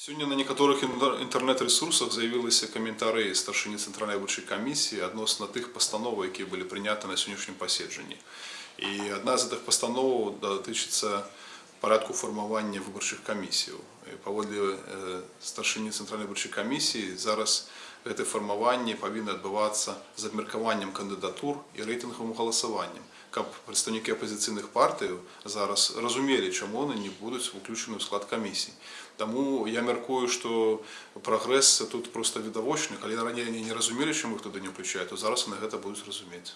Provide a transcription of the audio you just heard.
Сёння на некаторых інтэр- інтэрнэт-рэсурсах з'явіліся каментары старшыні цэнтральнай выбарчай камісіі адносна тых пастановаў, якія былі прыняты на сённяшнім паседжанні. І адна з гэтых пастановаў датычыцца парадку фармавання выбарчых камісіяў. І Паводле э, старшыні цэнтральнай выбарчай камісіі зараз гэтае фармаванне павінна адбывацца з абмеркаваннем кандыдатур і рэйтынгавым галасаваннем, каб прадстаўнікі апазіцыйных партыяў зараз разумелі, чаму яны не будуць уключаны ў склад камісій. Таму я мяркую, што прагрэс тут проста відавочны, калі раней яны не разумелі, чаму іх туды не ўключаюць, то зараз яны гэта будуць разумець.